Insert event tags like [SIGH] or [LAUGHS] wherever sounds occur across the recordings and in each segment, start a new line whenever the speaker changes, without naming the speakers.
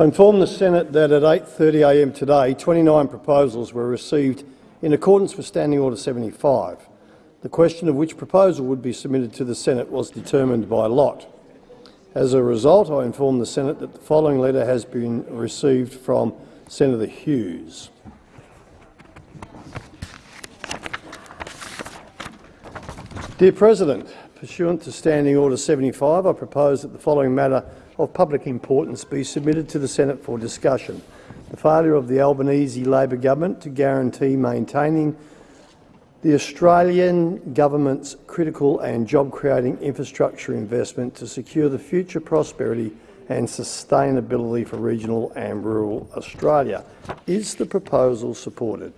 I inform the Senate that at 8.30am today, 29 proposals were received in accordance with Standing Order 75. The question of which proposal would be submitted to the Senate was determined by lot. As a result, I inform the Senate that the following letter has been received from Senator Hughes. Dear President, pursuant to Standing Order 75, I propose that the following matter of public importance be submitted to the Senate for discussion. The failure of the Albanese Labor government to guarantee maintaining the Australian government's critical and job-creating infrastructure investment to secure the future prosperity and sustainability for regional and rural Australia. Is the proposal supported?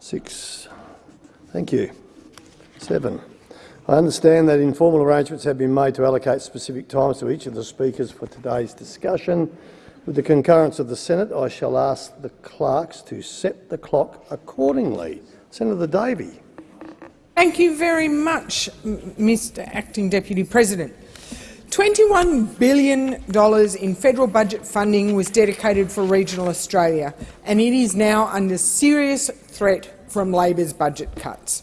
Six. Thank you. Seven. I understand that informal arrangements have been made to allocate specific times to each of the speakers for today's discussion. With the concurrence of the Senate, I shall ask the clerks to set the clock accordingly. Senator Davey.
Thank you very much, Mr Acting Deputy President. $21 billion in federal budget funding was dedicated for regional Australia, and it is now under serious threat from Labor's budget cuts.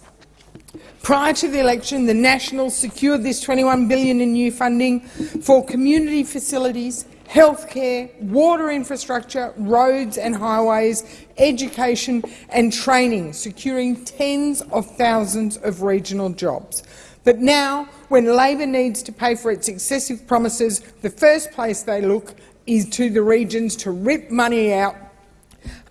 Prior to the election, the Nationals secured this 21 billion in new funding for community facilities, healthcare, water infrastructure, roads and highways, education and training, securing tens of thousands of regional jobs. But now, when Labor needs to pay for its excessive promises, the first place they look is to the regions to rip money out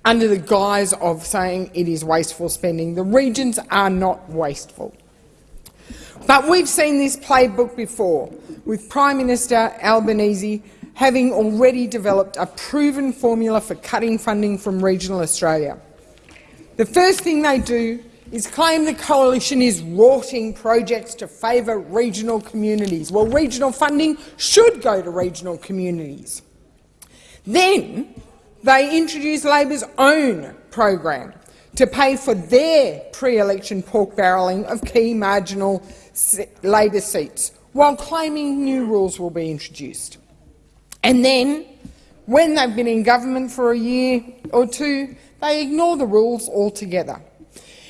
under the guise of saying it is wasteful spending. The regions are not wasteful. But we've seen this playbook before, with Prime Minister Albanese having already developed a proven formula for cutting funding from regional Australia. The first thing they do is claim the coalition is rorting projects to favour regional communities. Well, regional funding should go to regional communities. Then they introduce Labor's own program to pay for their pre-election pork barrelling of key marginal Labor seats, while claiming new rules will be introduced. And then, when they've been in government for a year or two, they ignore the rules altogether.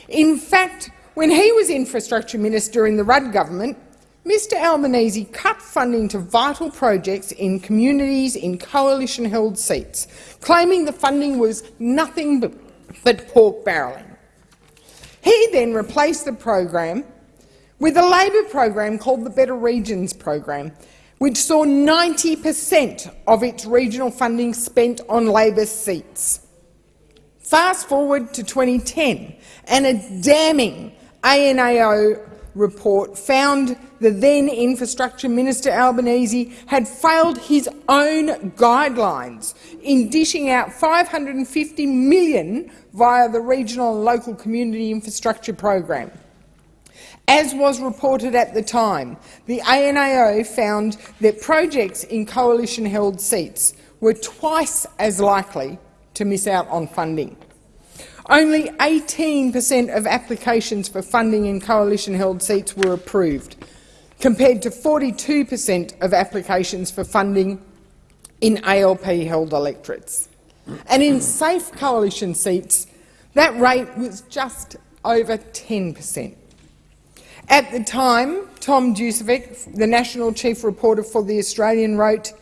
In fact, when he was infrastructure minister in the Rudd government, Mr Albanese cut funding to vital projects in communities in coalition-held seats, claiming the funding was nothing but, but pork barrelling. He then replaced the program with a Labor program called the Better Regions program, which saw 90 per cent of its regional funding spent on Labor seats. Fast forward to 2010, and a damning ANAO report found the then Infrastructure Minister Albanese had failed his own guidelines in dishing out $550 million via the Regional and Local Community Infrastructure Program. As was reported at the time, the ANAO found that projects in coalition-held seats were twice as likely to miss out on funding. Only 18 per cent of applications for funding in coalition-held seats were approved, compared to 42 per cent of applications for funding in ALP-held electorates. And in safe coalition seats, that rate was just over 10 per cent. At the time, Tom Dusevic, the National Chief Reporter for The Australian, wrote,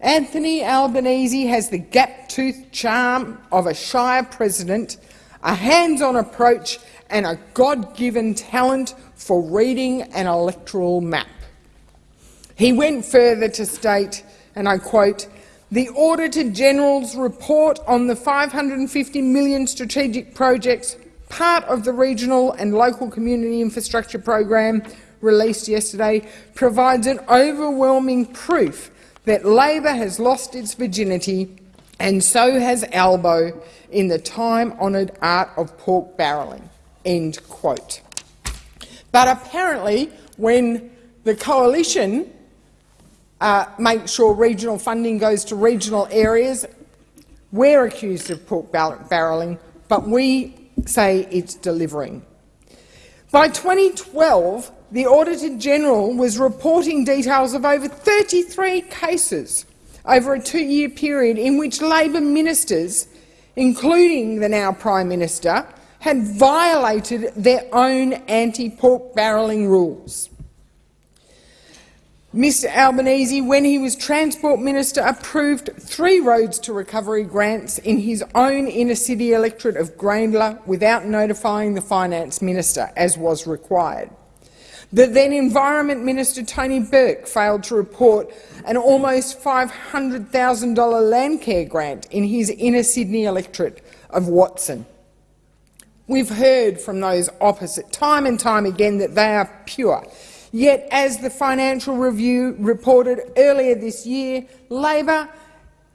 Anthony Albanese has the gap-toothed charm of a Shire president, a hands-on approach and a God-given talent for reading an electoral map. He went further to state, and I quote, the Auditor General's report on the 550 million strategic projects part of the Regional and Local Community Infrastructure Program released yesterday provides an overwhelming proof that Labor has lost its virginity and so has Albo in the time-honoured art of pork barrelling." End quote. But apparently, when the coalition uh, makes sure regional funding goes to regional areas, we're accused of pork barrelling, but we say it's delivering. By 2012, the Auditor General was reporting details of over 33 cases over a two-year period in which Labor ministers, including the now Prime Minister, had violated their own anti-pork barrelling rules. Mr Albanese, when he was Transport Minister, approved three roads to recovery grants in his own inner-city electorate of Grayndler without notifying the Finance Minister, as was required. The then Environment Minister Tony Burke failed to report an almost $500,000 Landcare grant in his inner Sydney electorate of Watson. We've heard from those opposite time and time again that they are pure. Yet, as the Financial Review reported earlier this year, Labor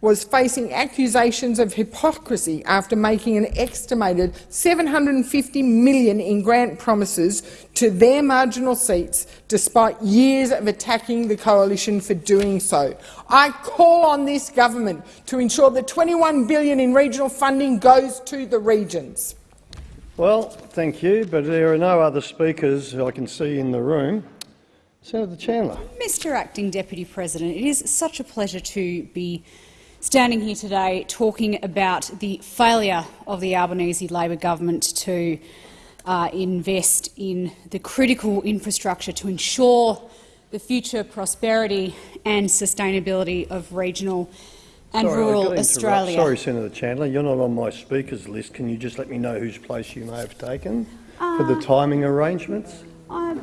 was facing accusations of hypocrisy after making an estimated 750 million in grant promises to their marginal seats, despite years of attacking the coalition for doing so. I call on this government to ensure that 21 billion in regional funding goes to the regions.
Well, thank you, but there are no other speakers I can see in the room. Senator Chandler.
Mr Acting Deputy President, it is such a pleasure to be standing here today talking about the failure of the Albanese Labor government to uh, invest in the critical infrastructure to ensure the future prosperity and sustainability of regional and
Sorry,
rural
I've got to
Australia.
Sorry, Senator Chandler, you're not on my speakers list. Can you just let me know whose place you may have taken for the timing arrangements?
I,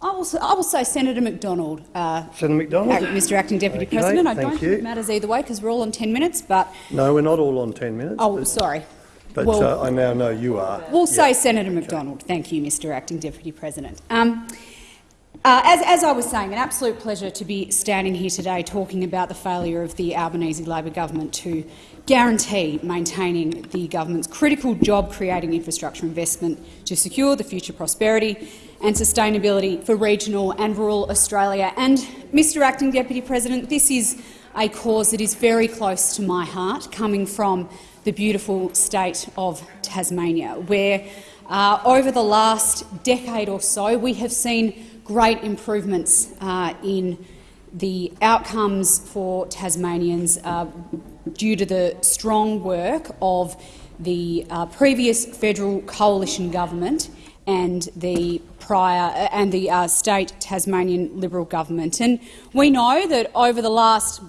I, will, say- I will say Senator McDonald, uh,
Senator McDonald?
Act- Mr Acting Deputy
Okay,
President. I don't
you.
think it matters either way because we're all on 10 minutes, but
No, we're not all on 10 minutes.
oh,
but-
sorry.
But
Well-
uh, I now know you are.
We'll say Senator McDonald. Thank you, Mr Acting Deputy President. Um, uh, as, as I was saying, an absolute pleasure to be standing here today talking about the failure of the Albanese Labor government to guarantee maintaining the government's critical job-creating infrastructure investment to secure the future prosperity and sustainability for regional and rural Australia. And, Mr Acting Deputy President, this is a cause that is very close to my heart, coming from the beautiful state of Tasmania, where uh, over the last decade or so we have seen great improvements uh, in the outcomes for Tasmanians uh, due to the strong work of the uh, previous federal coalition government and the prior uh, and the uh, state Tasmanian Liberal government. And we know that over the last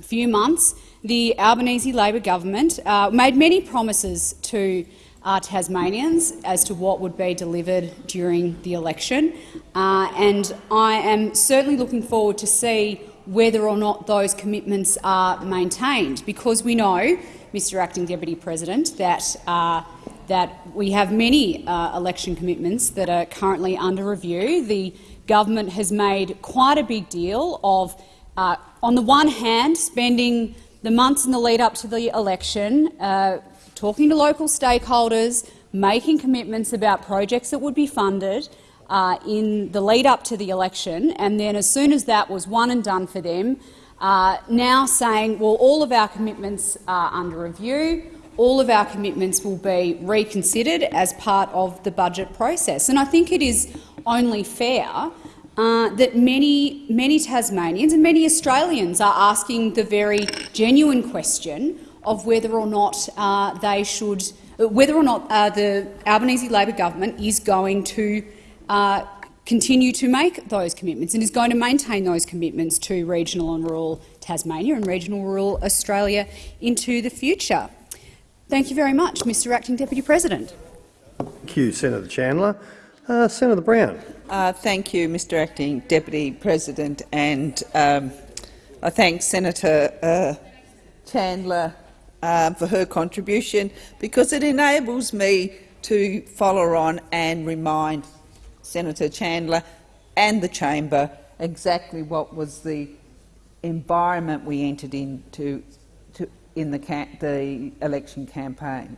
few months, the Albanese Labor government uh, made many promises to uh, Tasmanians as to what would be delivered during the election, uh, and I am certainly looking forward to see whether or not those commitments are maintained, because we know, Mr Acting Deputy President, that uh, that we have many uh, election commitments that are currently under review. The government has made quite a big deal of, uh, on the one hand, spending the months in the lead up to the election uh, talking to local stakeholders, making commitments about projects that would be funded uh, in the lead up to the election, and then as soon as that was one and done for them, uh, now saying, well, all of our commitments are under review, all of our commitments will be reconsidered as part of the budget process. And I think it is only fair uh, that many, many Tasmanians and many Australians are asking the very genuine question of whether or not uh, they should, whether or not uh, the Albanese Labor government is going to uh, continue to make those commitments and is going to maintain those commitments to regional and rural Tasmania and regional rural Australia into the future. Thank you very much, Mr Acting Deputy President.
Thank you, Senator Chandler. Uh, Senator Brown.
Uh, thank you, Mr Acting Deputy President, and um, I thank Senator uh, Chandler uh, for her contribution because it enables me to follow on and remind Senator Chandler and the chamber exactly what was the environment we entered into to, in the, the election campaign.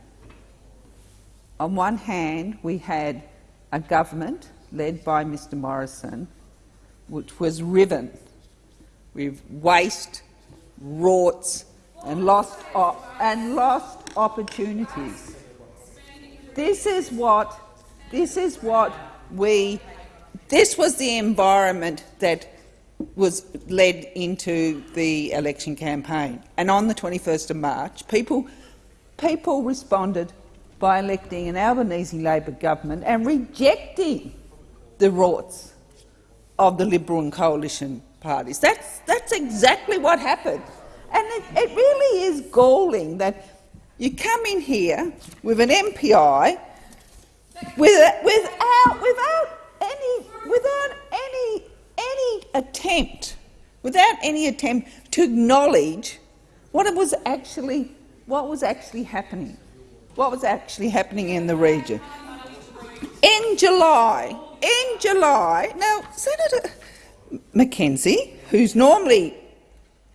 On one hand, we had a government led by Mr Morrison, which was riven with waste, rorts, and lost and lost opportunities. This is what this is what we this was the environment that was led into the election campaign. And on the 21st of March, people, people responded by electing an Albanese Labor government and rejecting the rorts of the Liberal and Coalition parties. That's, that's exactly what happened. And it, it really is galling that you come in here with an MPI with, without, without, any, without any, any attempt, without any attempt to acknowledge what it was actually, what was actually happening, what was actually happening in the region. In July, in July, now Senator McKenzie, who's normally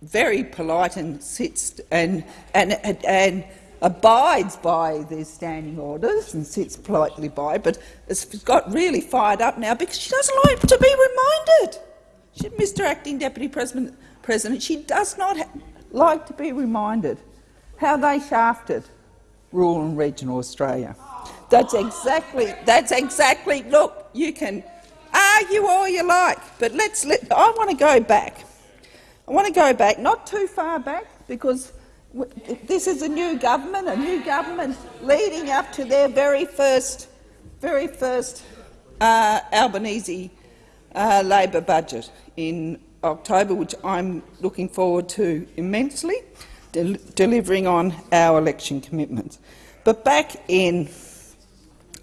very polite and sits and, and, and, and abides by the standing orders and sits politely by, but has got really fired up now because she doesn't like to be reminded. She, Mr Acting Deputy President, President she does not like to be reminded how they shafted rural and regional Australia. That's exactly, that's exactly, look, you can argue all you like, but let's let, I want to go back. I want to go back, not too far back, because this is a new government, a new government leading up to their very first, very first uh, Albanese uh, Labor budget in October, which I'm looking forward to immensely, del delivering on our election commitments. But back in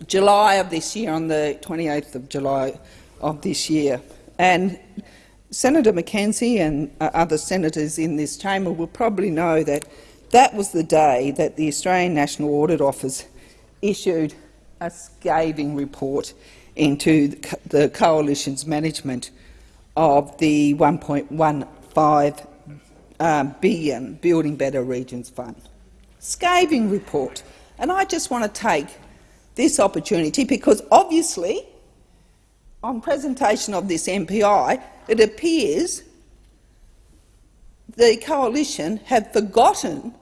July of this year, on the 28th of July of this year, and Senator McKenzie and uh, other senators in this chamber will probably know that that was the day that the Australian National Audit Office issued a scathing report into the coalition's management of the 1.15 um, billion Building Better Regions Fund. Scathing report. And I just want to take this opportunity because obviously on presentation of this MPI it appears the coalition have forgotten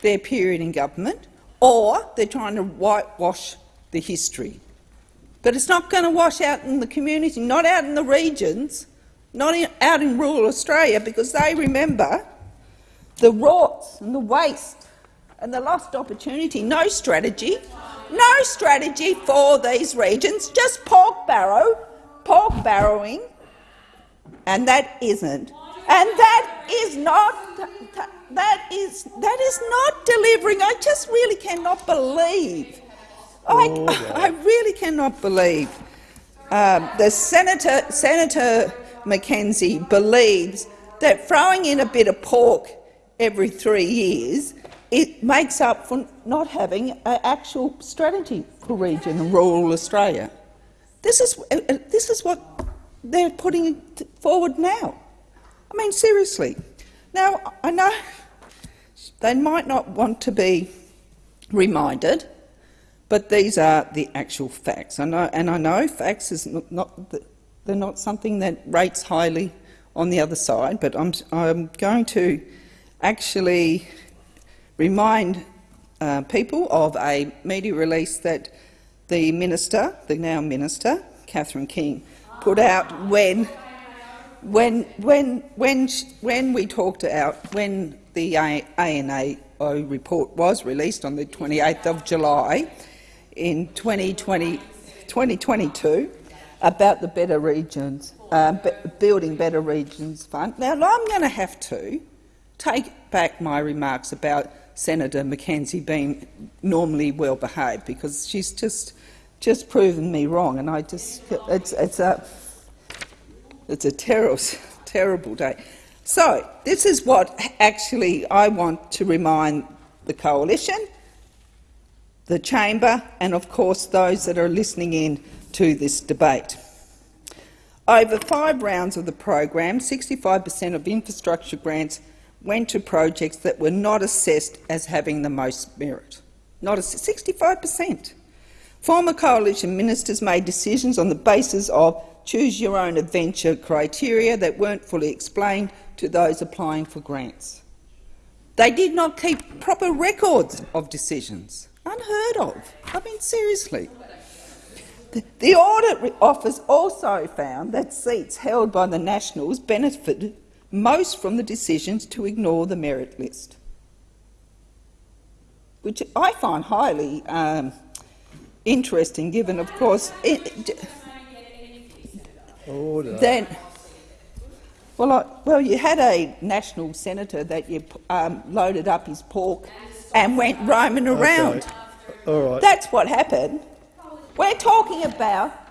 their period in government or they're trying to whitewash the history. But it's not going to wash out in the community, not out in the regions, not in, out in rural Australia, because they remember the rorts and the waste and the lost opportunity. No strategy, no strategy for these regions, just pork barrow, pork barrowing, and that isn't and that is not that is that is not delivering. I just really cannot believe. Oh, I, I really cannot believe um, the senator Senator McKenzie believes that throwing in a bit of pork every three years it makes up for not having an actual strategy for region and rural Australia. This is uh, uh, this is what they're putting forward now. I mean, seriously. Now, I know they might not want to be reminded, but these are the actual facts. I know, and I know facts is not, not they're not something that rates highly on the other side, but I'm, I'm going to actually remind uh, people of a media release that the minister, the now minister, Catherine King, put out when when, when, when, when we talked out, when the ANAO report was released on the 28th of July in 2020, 2022 about the Better Regions, uh, Building Better Regions Fund. Now, I'm going to have to take back my remarks about Senator McKenzie being normally well behaved because she's just just proven me wrong, and I just it's it's a it's a terrible, terrible day. So this is what actually I want to remind the coalition, the chamber and of course those that are listening in to this debate. Over five rounds of the program, 65 per cent of infrastructure grants went to projects that were not assessed as having the most merit. Not 65 per cent. Former coalition ministers made decisions on the basis of choose your own adventure criteria that weren't fully explained to those applying for grants. They did not keep proper records of decisions. Unheard of. I mean, seriously. The Audit Office also found that seats held by the Nationals benefited most from the decisions to ignore the merit list, which I find highly um, interesting, given, of course, it, then. Well, I, well, you had a national senator that you um, loaded up his pork and went roaming around.
Okay. All right.
That's what happened. We're talking about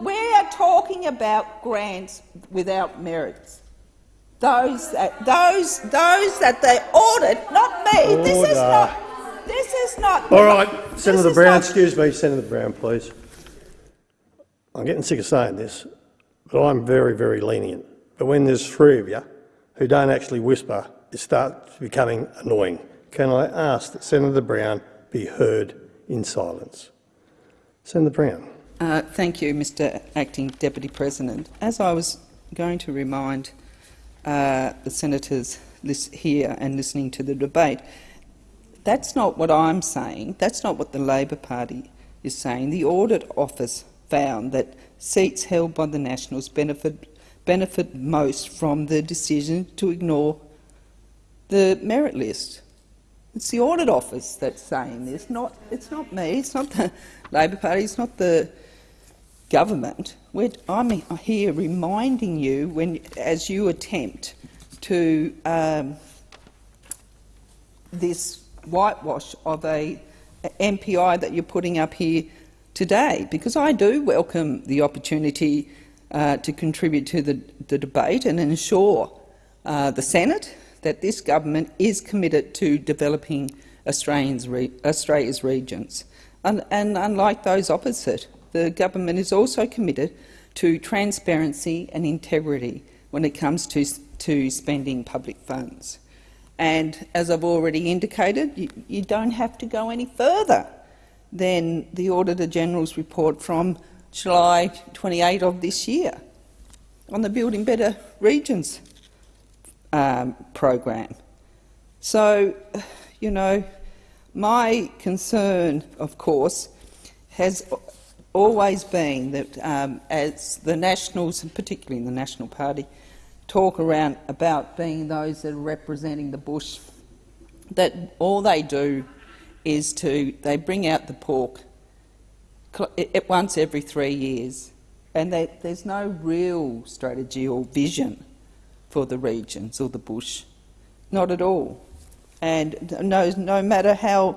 we are talking about grants without merits. Those that those those that they audit, not me. This is not. This is not.
All right, Senator Brown, excuse me, Senator Brown, please. I'm getting sick of saying this, but I'm very, very lenient. But when there's three of you who don't actually whisper, it starts becoming annoying. Can I ask that Senator Brown be heard in silence? Senator Brown.
Uh, thank you, Mr Acting Deputy President. As I was going to remind uh, the senators here and listening to the debate, that's not what I'm saying. That's not what the Labor Party is saying. The Audit Office found that seats held by the Nationals benefit, benefit most from the decision to ignore the merit list. It's the Audit Office that's saying this, not, it's not me, it's not the Labor Party, it's not the government. We're, I'm here reminding you, when, as you attempt to um, this whitewash of a MPI that you're putting up here today, because I do welcome the opportunity uh, to contribute to the, the debate and ensure uh, the Senate that this government is committed to developing re Australia's regions. And, and unlike those opposite, the government is also committed to transparency and integrity when it comes to, to spending public funds. And as I've already indicated, you, you don't have to go any further than the Auditor General's report from July 28 of this year on the Building Better Regions um, program. So, you know, my concern, of course, has always been that um, as the Nationals, and particularly in the National Party, talk around about being those that are representing the bush, that all they do is to they bring out the pork at once every three years, and there's no real strategy or vision for the regions or the bush, not at all. And no, no matter how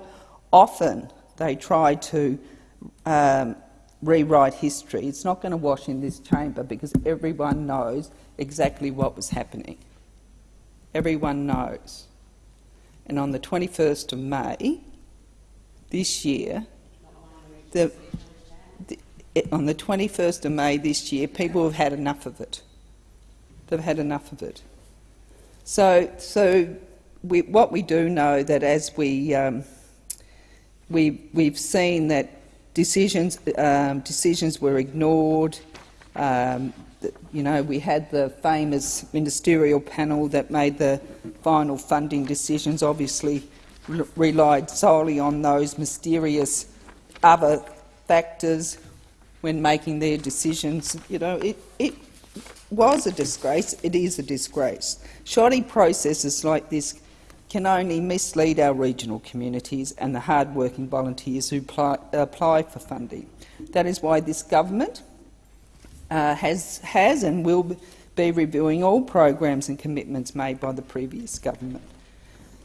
often they try to um, rewrite history, it's not going to wash in this chamber because everyone knows exactly what was happening. Everyone knows. And on the 21st of May this year, the, the, on the 21st of May this year, people have had enough of it. They've had enough of it. So, so we, what we do know that as we um, we we've seen that decisions um, decisions were ignored. Um, you know, we had the famous ministerial panel that made the final funding decisions. Obviously, re- relied solely on those mysterious other factors when making their decisions. You know, it, it was a disgrace. It is a disgrace. Shoddy processes like this can only mislead our regional communities and the hard-working volunteers who apply, for funding. That is why this government uh, has, has and will be reviewing all programs and commitments made by the previous government.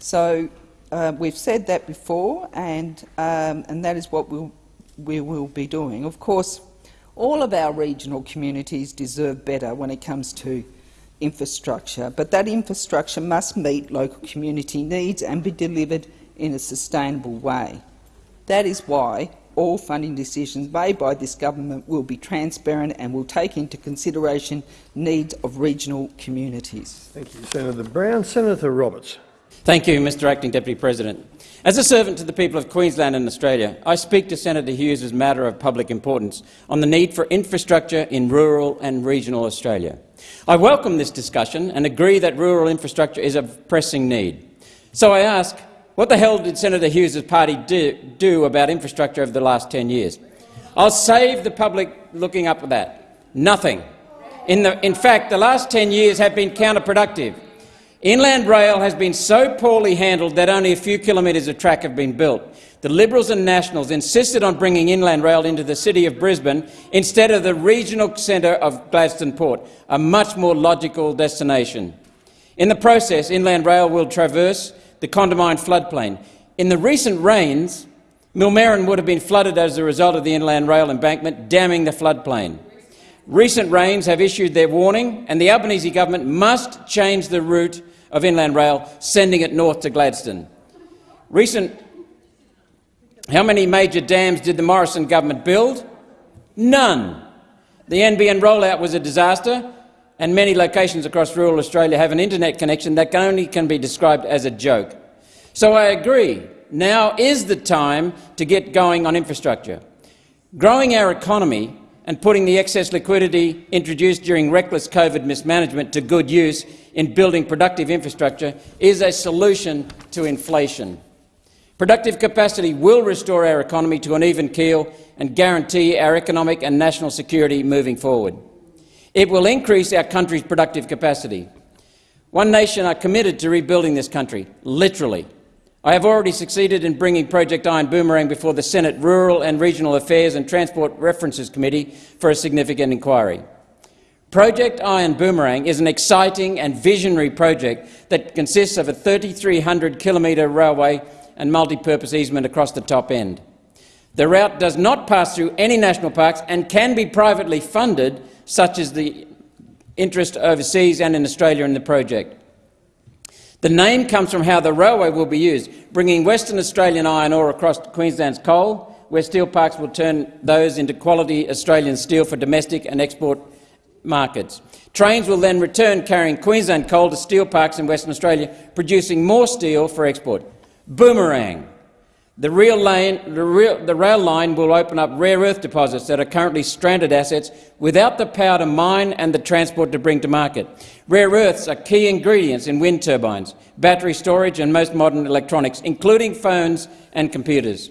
So uh, we've said that before, and, um, and that is what we'll, we will be doing. Of course, all of our regional communities deserve better when it comes to infrastructure, but that infrastructure must meet local community needs and be delivered in a sustainable way. That is why all funding decisions made by this government will be transparent and will take into consideration needs of regional communities.
Thank you, Senator Brown. Senator Roberts.
Thank you, Mr Acting Deputy President. As a servant to the people of Queensland and Australia, I speak to Senator Hughes' matter of public importance on the need for infrastructure in rural and regional Australia. I welcome this discussion and agree that rural infrastructure is a pressing need. So I ask, what the hell did Senator Hughes' party do, do about infrastructure over the last 10 years? I'll save the public looking up at that. Nothing. In, the, in fact, the last 10 years have been counterproductive. Inland rail has been so poorly handled that only a few kilometres of track have been built. The Liberals and Nationals insisted on bringing inland rail into the city of Brisbane instead of the regional centre of Gladstone Port, a much more logical destination. In the process, inland rail will traverse the Condamine floodplain. In the recent rains, Millmerran would have been flooded as a result of the inland rail embankment, damming the floodplain. Recent rains have issued their warning, and the Albanese government must change the route of inland rail, sending it north to Gladstone. Recent how many major dams did the Morrison government build? None. The NBN rollout was a disaster, and many locations across rural Australia have an internet connection that can only can be described as a joke. So I agree, now is the time to get going on infrastructure. Growing our economy and putting the excess liquidity introduced during reckless COVID mismanagement to good use in building productive infrastructure is a solution to inflation. Productive capacity will restore our economy to an even keel and guarantee our economic and national security moving forward. It will increase our country's productive capacity. One Nation are committed to rebuilding this country, literally. I have already succeeded in bringing Project Iron Boomerang before the Senate Rural and Regional Affairs and Transport References Committee for a significant inquiry. Project Iron Boomerang is an exciting and visionary project that consists of a 3,300 kilometre railway and multi-purpose easement across the top end. The route does not pass through any national parks and can be privately funded, such as the interest overseas and in Australia in the project. The name comes from how the railway will be used, bringing Western Australian iron ore across Queensland's coal, where steel parks will turn those into quality Australian steel for domestic and export markets. Trains will then return carrying Queensland coal to steel parks in Western Australia, producing more steel for export. Boomerang. The, rail lane, the, real, the rail line will open up rare earth deposits that are currently stranded assets without the power to mine and the transport to bring to market. Rare earths are key ingredients in wind turbines, battery storage and most modern electronics, including phones and computers.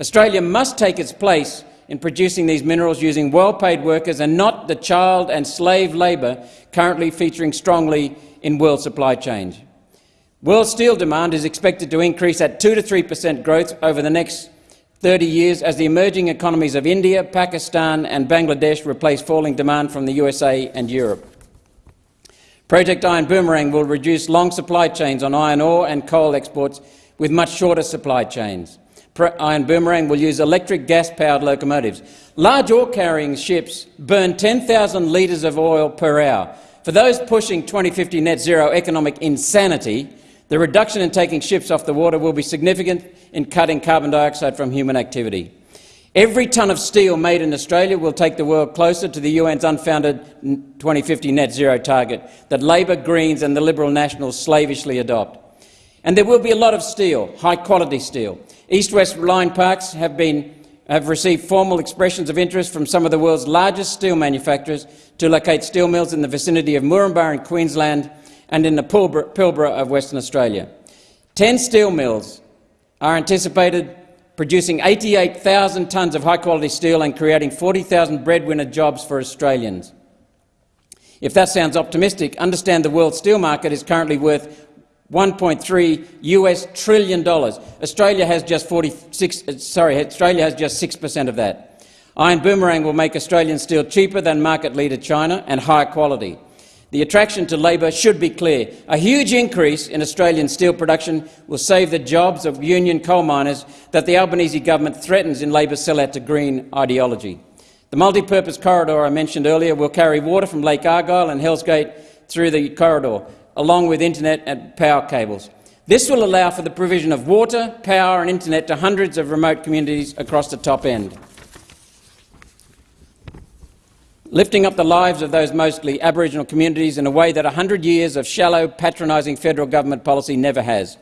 Australia must take its place in producing these minerals using well-paid workers and not the child and slave labour currently featuring strongly in world supply chains. World steel demand is expected to increase at 2 to 3 per cent growth over the next 30 years as the emerging economies of India, Pakistan and Bangladesh replace falling demand from the USA and Europe. Project Iron Boomerang will reduce long supply chains on iron ore and coal exports with much shorter supply chains. Iron Boomerang will use electric gas-powered locomotives. Large ore-carrying ships burn 10,000 litres of oil per hour. For those pushing 2050 net zero economic insanity, the reduction in taking ships off the water will be significant in cutting carbon dioxide from human activity. Every tonne of steel made in Australia will take the world closer to the UN's unfounded 2050 net zero target that Labor, Greens and the Liberal Nationals slavishly adopt. And there will be a lot of steel, high-quality steel. East-West line parks have, been, have received formal expressions of interest from some of the world's largest steel manufacturers to locate steel mills in the vicinity of Moranbah in Queensland and in the Pilbara of Western Australia. Ten steel mills are anticipated producing 88,000 tonnes of high-quality steel and creating 40,000 breadwinner jobs for Australians. If that sounds optimistic, understand the world steel market is currently worth 1.3 US trillion dollars. Australia has just 46. Uh, sorry, Australia has just six per cent of that. Iron Boomerang will make Australian steel cheaper than market leader China and higher quality. The attraction to Labor should be clear. A huge increase in Australian steel production will save the jobs of union coal miners that the Albanese government threatens in Labor's sellout to green ideology. The multi-purpose corridor I mentioned earlier will carry water from Lake Argyle and Hells Gate through the corridor, along with internet and power cables. This will allow for the provision of water, power and internet to hundreds of remote communities across the top end. Lifting up the lives of those mostly Aboriginal communities in a way that 100 years of shallow, patronising federal government policy never has.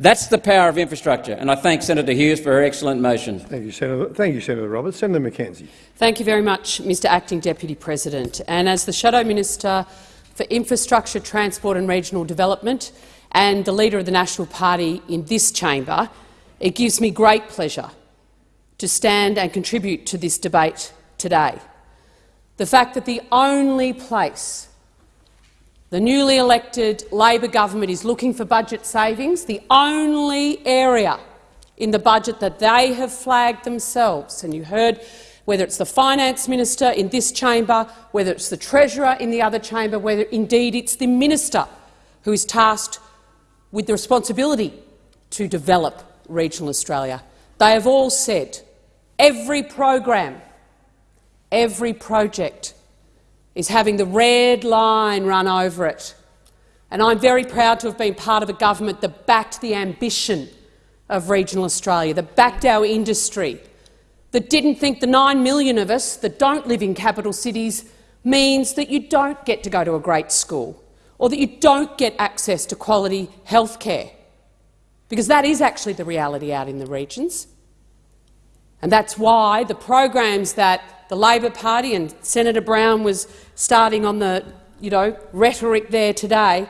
That's the power of infrastructure, and I thank Senator Hughes for her excellent motion.
Thank you, Senator, thank you, Senator Roberts. Senator McKenzie.
Thank you very much, Mr Acting Deputy President. And as the Shadow Minister for Infrastructure, Transport and Regional Development and the Leader of the National Party in this chamber, it gives me great pleasure to stand and contribute to this debate today. The fact that the only place the newly elected Labor government is looking for budget savings, the only area in the budget that they have flagged themselves, and you heard whether it's the finance minister in this chamber, whether it's the treasurer in the other chamber, whether indeed it's the minister who is tasked with the responsibility to develop regional Australia. They have all said every program, every project is having the red line run over it. And I'm very proud to have been part of a government that backed the ambition of regional Australia, that backed our industry, that didn't think the 9 million of us that don't live in capital cities means that you don't get to go to a great school or that you don't get access to quality health care, because that is actually the reality out in the regions. And that's why the programs that the Labor Party and Senator Brown was starting on the you know, rhetoric there today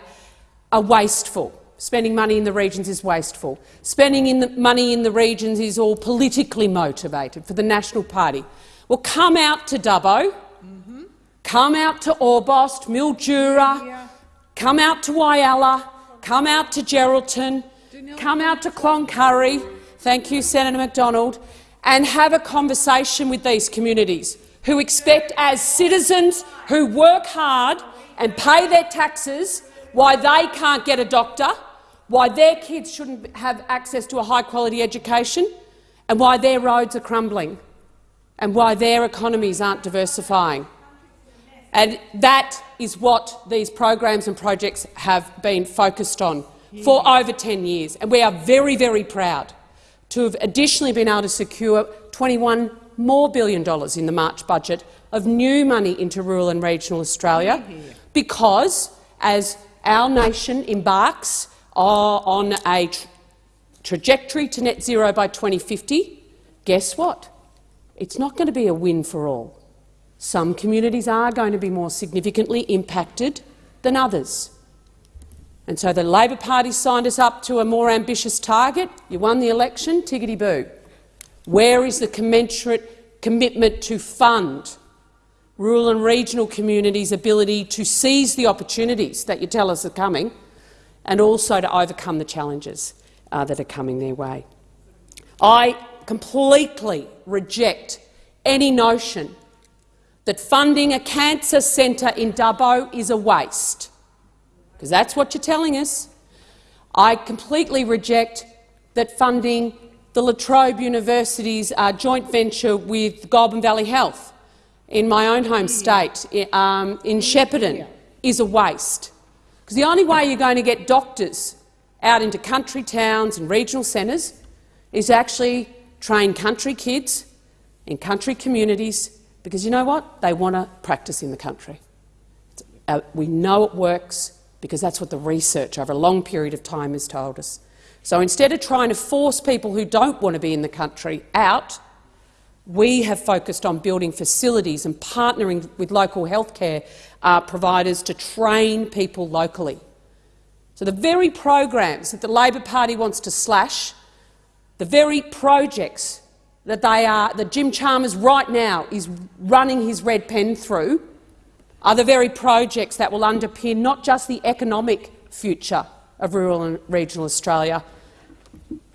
are wasteful. Spending money in the regions is wasteful. Spending in the money in the regions is all politically motivated for the National Party. Well, come out to Dubbo, mm -hmm. come out to Orbost, Mildura, yeah. come out to Whyalla, come out to Geraldton, come out to Cloncurry, thank you, Senator McDonald, and have a conversation with these communities who expect, as citizens who work hard and pay their taxes, why they can't get a doctor, why their kids shouldn't have access to a high-quality education, and why their roads are crumbling, and why their economies aren't diversifying. And that is what these programs and projects have been focused on for over 10 years. And we are very, very proud to have additionally been able to secure 21 more billion dollars in the March budget of new money into rural and regional Australia because, as our nation embarks uh, on a tra trajectory to net zero by 2050, guess what? It's not going to be a win for all. Some communities are going to be more significantly impacted than others. And so the Labor Party signed us up to a more ambitious target. You won the election, tiggity-boo. Where is the commensurate commitment to fund rural and regional communities' ability to seize the opportunities that you tell us are coming and also to overcome the challenges uh, that are coming their way? I completely reject any notion that funding a cancer centre in Dubbo is a waste, because that's what you're telling us. I completely reject that funding the La Trobe University's uh, joint venture with Goulburn Valley Health in my own home state, um, in Shepparton, is a waste. Because the only way you're going to get doctors out into country towns and regional centres is actually train country kids in country communities, because you know what? They want to practice in the country. Uh, we know it works because that's what the research over a long period of time has told us. So instead of trying to force people who don't want to be in the country out, we have focused on building facilities and partnering with local healthcare uh, providers to train people locally. So the very programs that the Labor Party wants to slash, the very projects that, they are, that Jim Chalmers right now is running his red pen through, are the very projects that will underpin not just the economic future of rural and regional Australia,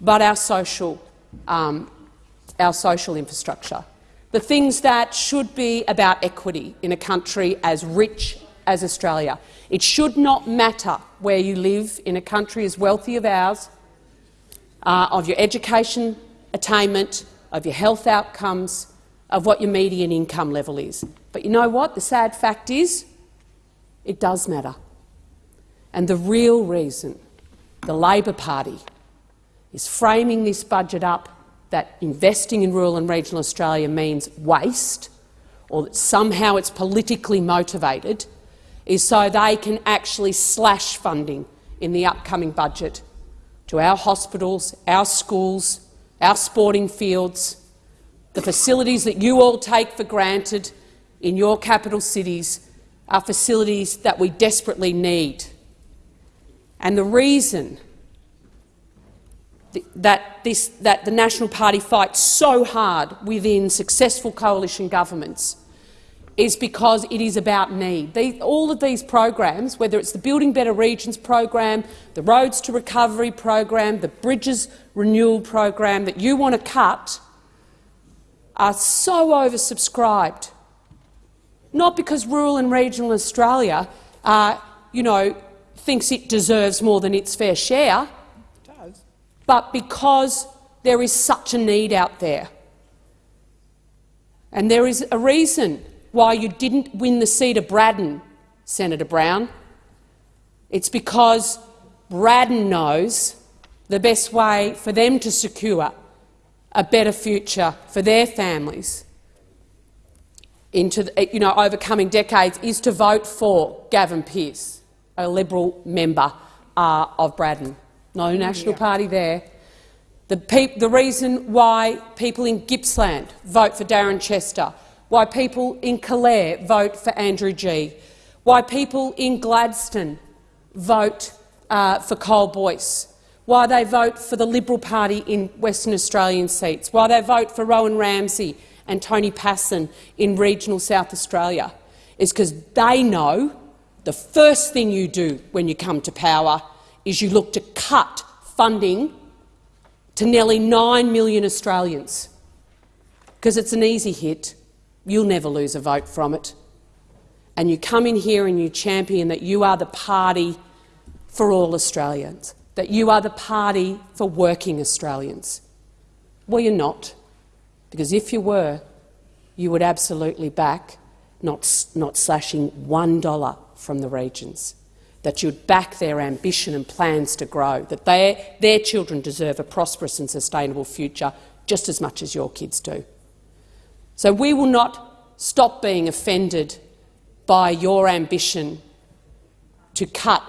but our social, um, our social infrastructure. The things that should be about equity in a country as rich as Australia. It should not matter where you live in a country as wealthy as ours, uh, of your education attainment, of your health outcomes, of what your median income level is. But you know what? The sad fact is it does matter. And the real reason the Labor Party is framing this budget up that investing in rural and regional Australia means waste or that somehow it's politically motivated is so they can actually slash funding in the upcoming budget to our hospitals, our schools, our sporting fields, the facilities that you all take for granted in your capital cities are facilities that we desperately need. And the reason that, this, that the National Party fights so hard within successful coalition governments is because it is about need. All of these programs, whether it's the Building Better Regions program, the Roads to Recovery program, the Bridges Renewal program that you want to cut, are so oversubscribed. Not because rural and regional Australia, uh, you know, thinks it deserves more than its fair share, it does. but because there is such a need out there. And there is a reason why you didn't win the seat of Braddon, Senator Brown. It's because Braddon knows the best way for them to secure a better future for their families into the, you know, overcoming decades is to vote for Gavin Pearce, a Liberal member uh, of Braddon. No National yeah. Party there. The, the reason why people in Gippsland vote for Darren Chester why people in Calare vote for Andrew Gee, why people in Gladstone vote uh, for Cole Boyce, why they vote for the Liberal Party in Western Australian seats, why they vote for Rowan Ramsey and Tony Pasin in regional South Australia, is because they know the first thing you do when you come to power is you look to cut funding to nearly 9 million Australians, because it's an easy hit. You'll never lose a vote from it. And you come in here and you champion that you are the party for all Australians, that you are the party for working Australians. Well, you're not, because if you were, you would absolutely back not, not slashing $1 from the regions, that you'd back their ambition and plans to grow, that they, their children deserve a prosperous and sustainable future just as much as your kids do. So we will not stop being offended by your ambition to cut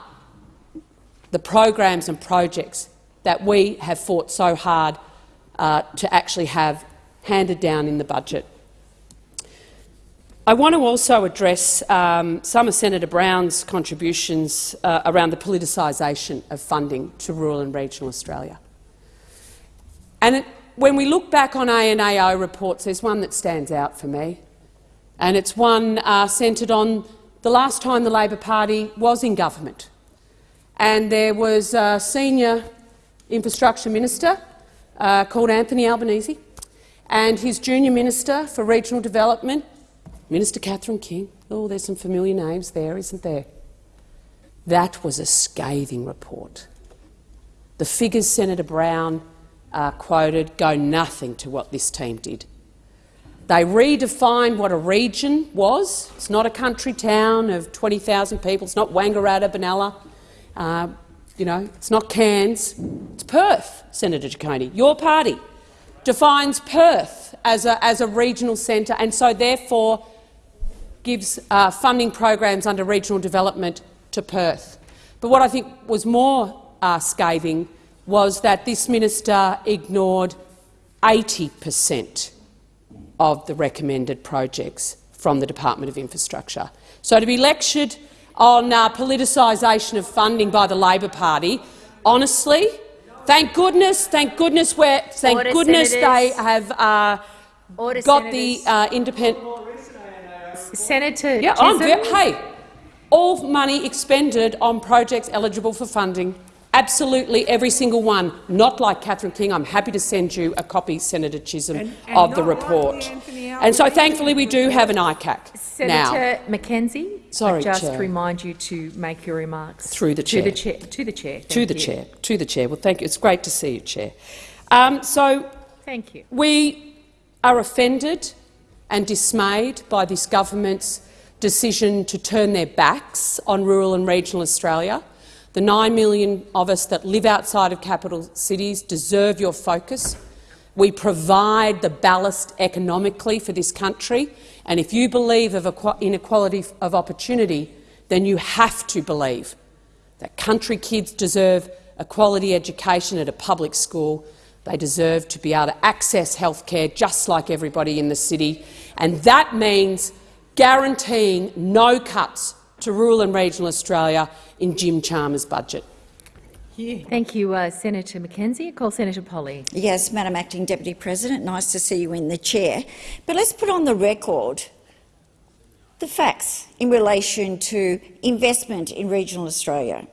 the programs and projects that we have fought so hard uh, to actually have handed down in the budget. I want to also address um, some of Senator Brown's contributions uh, around the politicisation of funding to rural and regional Australia. And it, when we look back on ANAO reports, there's one that stands out for me, and it's one uh, centred on the last time the Labor Party was in government. And there was a senior infrastructure minister uh, called Anthony Albanese and his junior minister for regional development, Minister Catherine King. Oh, there's some familiar names there, isn't there? That was a scathing report. The figures Senator Brown uh, quoted go nothing to what this team did. They redefined what a region was. It's not a country town of 20,000 people. It's not Wangaratta, Benalla. Uh, you know, it's not Cairns. It's Perth, Senator Ciccone. Your party defines Perth as a, as a regional centre and so therefore gives uh, funding programs under regional development to Perth. But what I think was more uh, scathing was that this minister ignored 80 per cent of the recommended projects from the Department of Infrastructure. So to be lectured on uh, politicisation of funding by the Labor Party, honestly, thank goodness, thank goodness, we're, thank Order, goodness senators. they have uh, Order, got senators. the uh, independent.
Senator
yeah, I'm, hey, all money expended on projects eligible for funding Absolutely every single one, not like Catherine King. I'm happy to send you a copy, Senator Chisholm, and, and of the report. and so thankfully we do have an ICAC
Senator
now.
McKenzie,
Sorry,
I just
Chair.
remind you to make your remarks
through the chair.
To the chair. To the chair.
to the
you.
chair. To the chair. Well, thank you. It's great to see you, Chair. Um, so,
thank you.
We are offended and dismayed by this government's decision to turn their backs on rural and regional Australia the 9 million of us that live outside of capital cities deserve your focus. We provide the ballast economically for this country, and if you believe of inequality of opportunity, then you have to believe that country kids deserve a quality education at a public school. They deserve to be able to access health care just like everybody in the city, and that means guaranteeing no cuts to rural and regional Australia in Jim Chalmers' budget.
you.
Thank you, uh, Senator McKenzie. I call Senator Polley.
Yes, Madam Acting Deputy President, nice to see you in the chair. But let's put on the record the facts in relation to investment in regional Australia.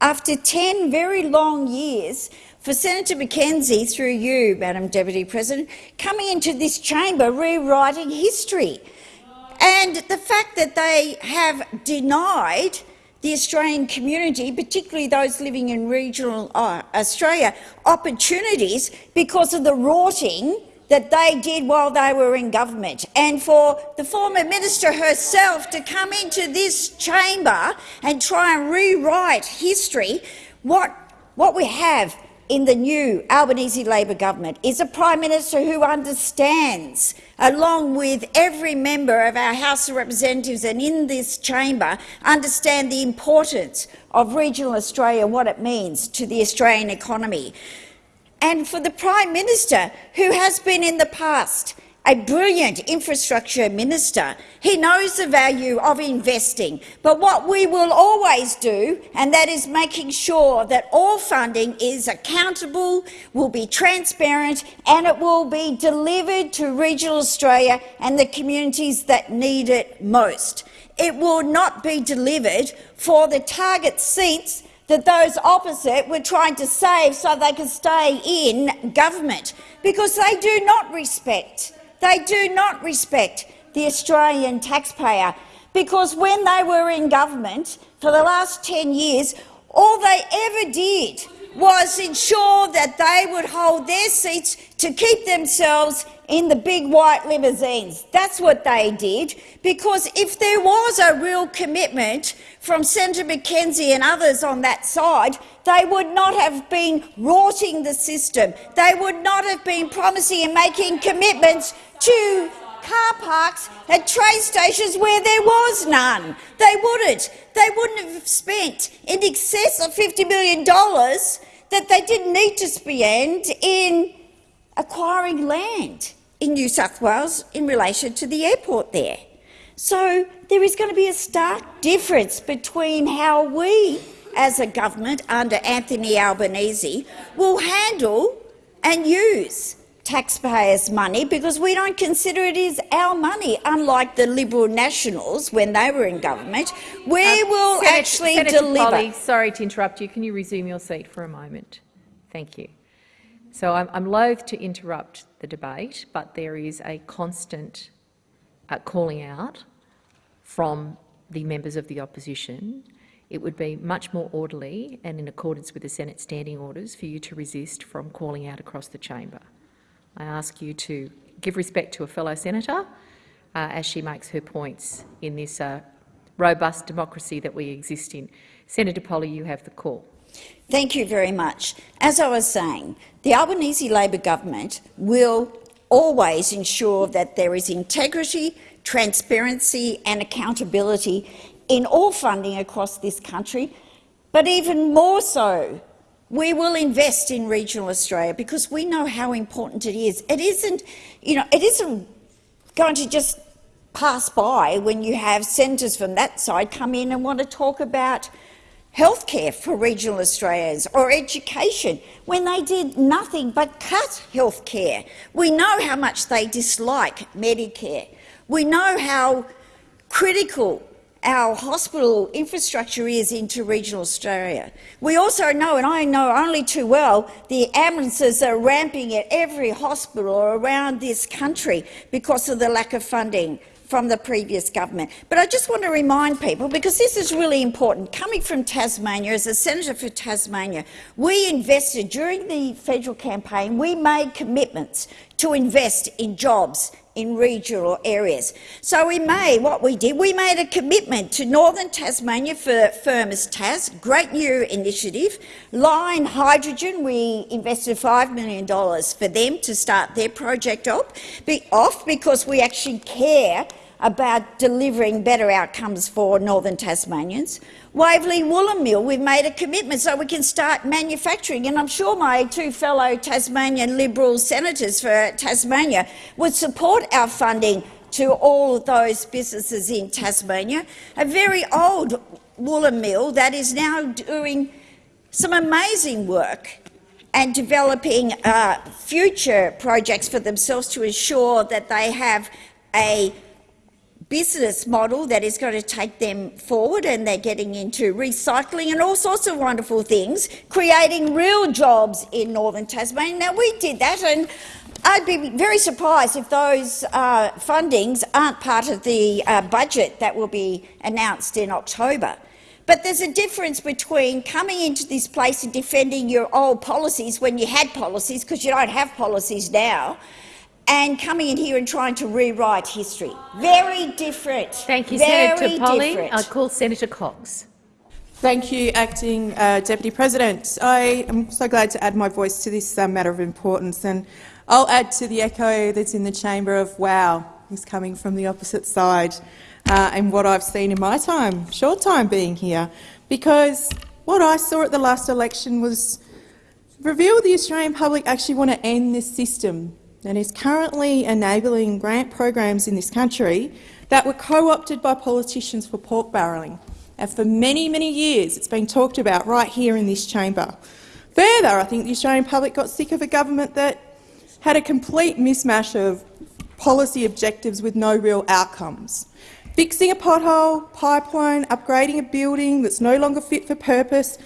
After 10 very long years for Senator McKenzie, through you, Madam Deputy President, coming into this chamber rewriting history, and the fact that they have denied the Australian community, particularly those living in regional uh, Australia, opportunities because of the rorting that they did while they were in government. And for the former minister herself to come into this chamber and try and rewrite history, what, what we have in the new Albanese Labor government is a Prime Minister who understands, along with every member of our House of Representatives and in this chamber, understand the importance of regional Australia and what it means to the Australian economy. And for the Prime Minister, who has been in the past a brilliant infrastructure minister. He knows the value of investing. But what we will always do, and that is making sure that all funding is accountable, will be transparent and it will be delivered to regional Australia and the communities that need it most. It will not be delivered for the target seats that those opposite were trying to save so they could stay in government, because they do not respect they do not respect the Australian taxpayer because when they were in government for the last 10 years, all they ever did was ensure that they would hold their seats to keep themselves in the big white limousines. That's what they did, because if there was a real commitment from Senator McKenzie and others on that side, they would not have been rorting the system. They would not have been promising and making commitments to car parks at train stations where there was none. They wouldn't. They wouldn't have spent in excess of $50 million that they didn't need to spend in acquiring land in New South Wales in relation to the airport there. So there is going to be a stark difference between how we, as a government under Anthony Albanese, will handle and use taxpayers' money because we don't consider it is our money, unlike the Liberal Nationals when they were in government. We
Um,
will
Senator-
actually
Senator
deliver.
Polley, sorry to interrupt you. Can you resume your seat for a moment? Thank you. So I'm, I'm loath to interrupt the debate, but there is a constant uh, calling out from the members of the opposition. It would be much more orderly and in accordance with the Senate standing orders for you to resist from calling out across the chamber. I ask you to give respect to a fellow senator uh, as she makes her points in this uh, robust democracy that we exist in. Senator Polley, you have the call.
Thank you very much. As I was saying, the Albanese Labor government will always ensure that there is integrity, transparency and accountability in all funding across this country, but even more so we will invest in regional Australia because we know how important it is. It isn't, you know, it isn't going to just pass by when you have senators from that side come in and want to talk about healthcare for regional Australians or education when they did nothing but cut healthcare. We know how much they dislike Medicare. We know how critical our hospital infrastructure is into regional Australia. We also know, and I know only too well, the ambulances are ramping at every hospital around this country because of the lack of funding from the previous government. But I just want to remind people, because this is really important, coming from Tasmania, as a senator for Tasmania, we invested during the federal campaign, we made commitments to invest in jobs in regional areas. So we made what we did, we made a commitment to Northern Tasmania for Firmus Tas, great new initiative. Line Hydrogen, we invested $5 million for them to start their project off, off because we actually care about delivering better outcomes for Northern Tasmanians. Waverley Woolen Mill, we've made a commitment so we can start manufacturing, and I'm sure my two fellow Tasmanian Liberal senators for Tasmania would support our funding to all of those businesses in Tasmania. A very old woolen mill that is now doing some amazing work and developing uh, future projects for themselves to ensure that they have a business model that is going to take them forward and they're getting into recycling and all sorts of wonderful things, creating real jobs in northern Tasmania. Now, we did that and I'd be very surprised if those uh, fundings aren't part of the uh, budget that will be announced in October. But there's a difference between coming into this place and defending your old policies when you had policies, because you don't have policies now, and coming in here and trying to rewrite history. Very different.
Thank you,
Very
Senator Polley.
different.
I call Senator Cox.
Thank you, Acting uh, Deputy President. I am so glad to add my voice to this uh, matter of importance, and I'll add to the echo that's in the chamber of wow, is coming from the opposite side, uh, and what I've seen in my time, short time being here, because what I saw at the last election was reveal the Australian public actually want to end this system that is currently enabling grant programs in this country that were co-opted by politicians for pork barrelling. And for many, many years it's been talked about right here in this chamber. Further, I think the Australian public got sick of a government that had a complete mismatch of policy objectives with no real outcomes. Fixing a pothole, pipeline, upgrading a building that's no longer fit for purpose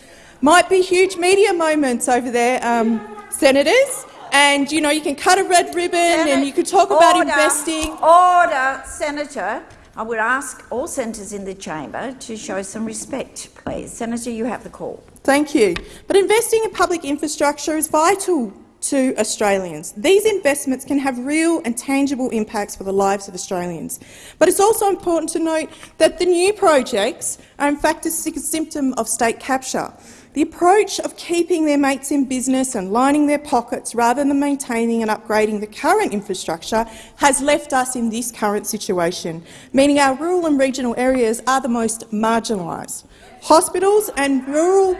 might be huge media moments over there, um, senators, and you know you can cut a red ribbon and you can talk about investing.
Order, Senator. I would ask all senators in the chamber to show some respect, please. Senator, you have the call.
Thank you. But investing in public infrastructure is vital to Australians. These investments can have real and tangible impacts for the lives of Australians. But it's also important to note that the new projects are in fact a symptom of state capture. The approach of keeping their mates in business and lining their pockets rather than maintaining and upgrading the current infrastructure has left us in this current situation, meaning our rural and regional areas are the most marginalised. Hospitals and rural...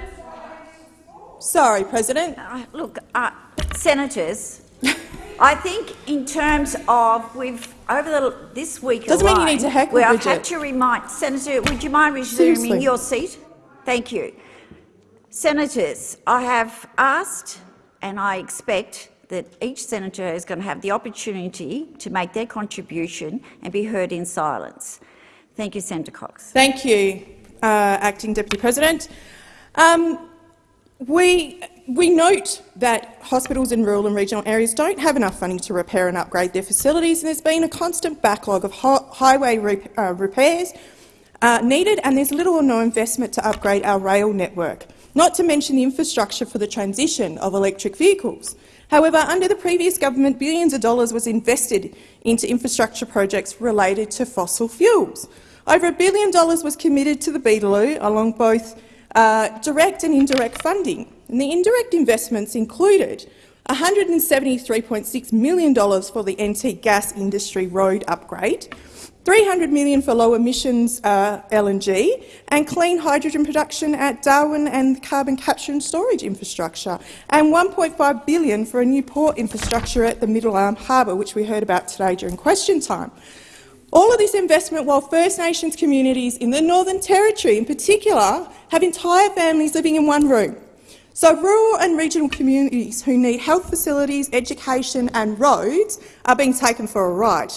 Sorry, President.
Uh, look, uh, senators, [LAUGHS] I think in terms of we've over the, this week
Doesn't mean you need to heckle,
we have had to remind Senator. Would you mind resuming
Seriously.
your seat? Thank you, senators. I have asked, and I expect that each senator is going to have the opportunity to make their contribution and be heard in silence. Thank you, Senator Cox.
Thank you, uh, Acting Deputy President. Um, we, we note that hospitals in rural and regional areas don't have enough funding to repair and upgrade their facilities, and there's been a constant backlog of highway re uh, repairs uh, needed, and there's little or no investment to upgrade our rail network, not to mention the infrastructure for the transition of electric vehicles. However, under the previous government, billions of dollars was invested into infrastructure projects related to fossil fuels. Over a billion dollars was committed to the Beetaloo along both uh, direct and indirect funding. And the indirect investments included $173.6 million for the NT gas industry road upgrade, 300 million for low emissions uh, LNG and clean hydrogen production at Darwin and carbon capture and storage infrastructure, and 1.5 billion for a new port infrastructure at the Middle Arm Harbour, which we heard about today during question time. All of this investment while First Nations communities in the Northern Territory in particular have entire families living in one room. So rural and regional communities who need health facilities, education and roads are being taken for a ride.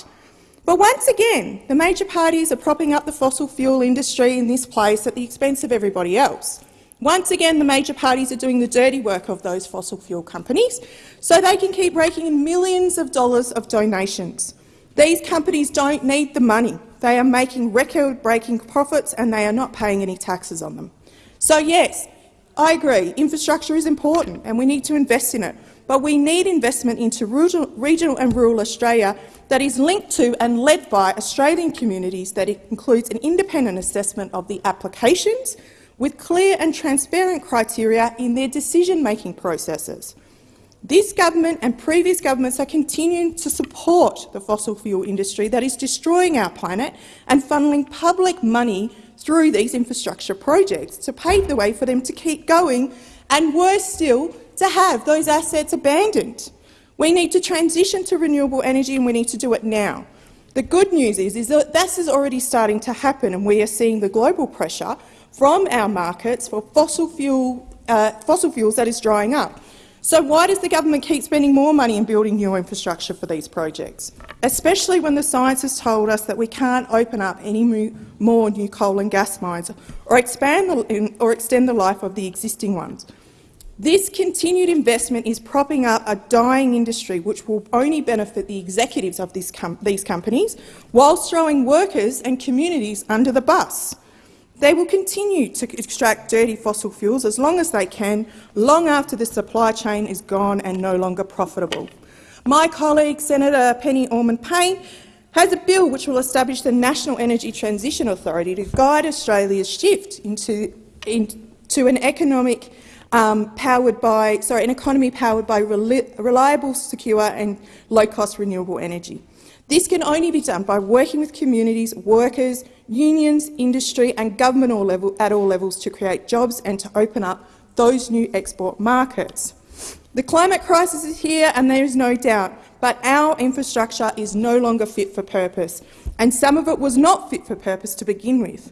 But once again, the major parties are propping up the fossil fuel industry in this place at the expense of everybody else. Once again, the major parties are doing the dirty work of those fossil fuel companies so they can keep raking in millions of dollars of donations. These companies don't need the money. They are making record-breaking profits and they are not paying any taxes on them. So yes, I agree, infrastructure is important and we need to invest in it, but we need investment into regional, and rural Australia that is linked to and led by Australian communities that includes an independent assessment of the applications with clear and transparent criteria in their decision-making processes. This government and previous governments are continuing to support the fossil fuel industry that is destroying our planet and funneling public money through these infrastructure projects to pave the way for them to keep going and, worse still, to have those assets abandoned. We need to transition to renewable energy and we need to do it now. The good news is, is that this is already starting to happen and we are seeing the global pressure from our markets for fossil fuel uh, fossil fuels that is drying up. So why does the government keep spending more money in building new infrastructure for these projects, especially when the science has told us that we can't open up any more new coal and gas mines or expand the, or extend the life of the existing ones? This continued investment is propping up a dying industry which will only benefit the executives of com these companies, whilst throwing workers and communities under the bus. They will continue to extract dirty fossil fuels as long as they can, long after the supply chain is gone and no longer profitable. My colleague, Senator Penny Allman-Payne, has a bill which will establish the National Energy Transition Authority to guide Australia's shift into, into an economic um, powered by, sorry, an economy powered by reliable, secure and low-cost renewable energy. This can only be done by working with communities, workers, unions, industry and government all level, at all levels to create jobs and to open up those new export markets. The climate crisis is here and there is no doubt, but our infrastructure is no longer fit for purpose, and some of it was not fit for purpose to begin with.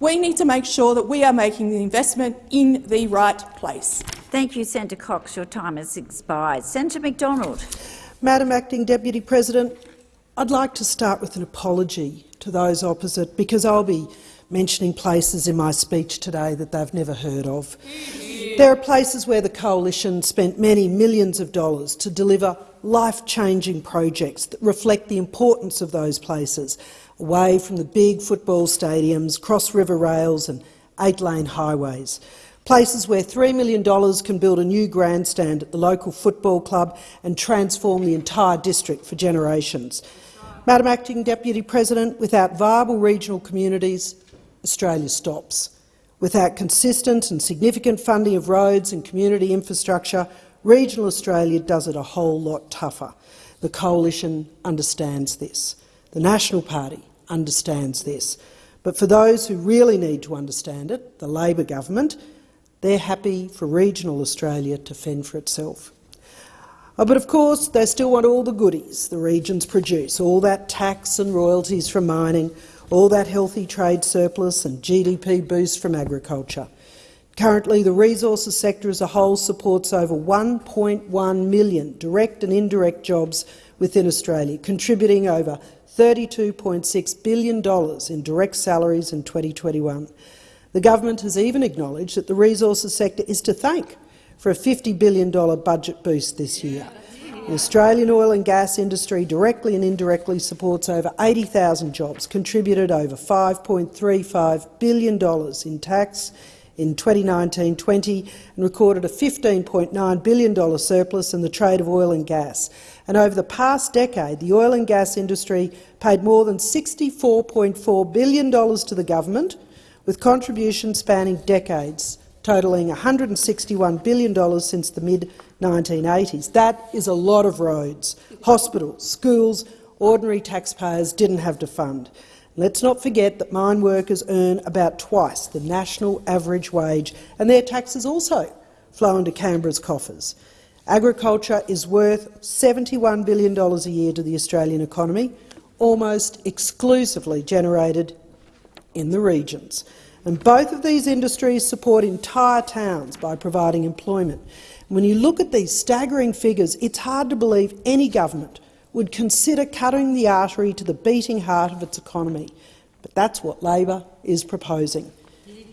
We need to make sure that we are making the investment in the right place.
Thank you, Senator Cox. Your time has expired. Senator McDonald.
Madam Acting Deputy President, I'd like to start with an apology to those opposite because I'll be mentioning places in my speech today that they've never heard of. There are places where the Coalition spent many millions of dollars to deliver life-changing projects that reflect the importance of those places, away from the big football stadiums, cross-river rails and eight-lane highways. Places where $3 million can build a new grandstand at the local football club and transform the entire district for generations. Madam Acting Deputy President, without viable regional communities, Australia stops. Without consistent and significant funding of roads and community infrastructure, regional Australia does it a whole lot tougher. The Coalition understands this. The National Party understands this. But for those who really need to understand it, the Labor government, they're happy for regional Australia to fend for itself. Oh, but of course, they still want all the goodies the regions produce, all that tax and royalties from mining, all that healthy trade surplus and GDP boost from agriculture. Currently, the resources sector as a whole supports over 1.1 million direct and indirect jobs within Australia, contributing over $32.6 billion in direct salaries in 2021. The government has even acknowledged that the resources sector is to thank for a $50 billion budget boost this year. The Australian oil and gas industry directly and indirectly supports over 80,000 jobs, contributed over $5.35 billion in tax in 2019-20 and recorded a $15.9 billion surplus in the trade of oil and gas. And over the past decade, the oil and gas industry paid more than $64.4 billion to the government, with contributions spanning decades totalling $161 billion since the mid-1980s. That is a lot of roads, hospitals, schools ordinary taxpayers didn't have to fund. Let's not forget that mine workers earn about twice the national average wage, and their taxes also flow into Canberra's coffers. Agriculture is worth $71 billion a year to the Australian economy, almost exclusively generated in the regions. And both of these industries support entire towns by providing employment. When you look at these staggering figures, it's hard to believe any government would consider cutting the artery to the beating heart of its economy. But that's what Labor is proposing.